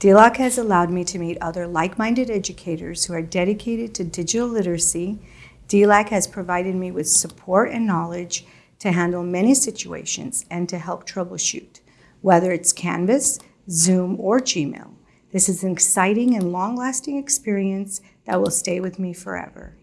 DLOC has allowed me to meet other like-minded educators who are dedicated to digital literacy. DLAC has provided me with support and knowledge to handle many situations and to help troubleshoot, whether it's Canvas, Zoom, or Gmail. This is an exciting and long-lasting experience that will stay with me forever.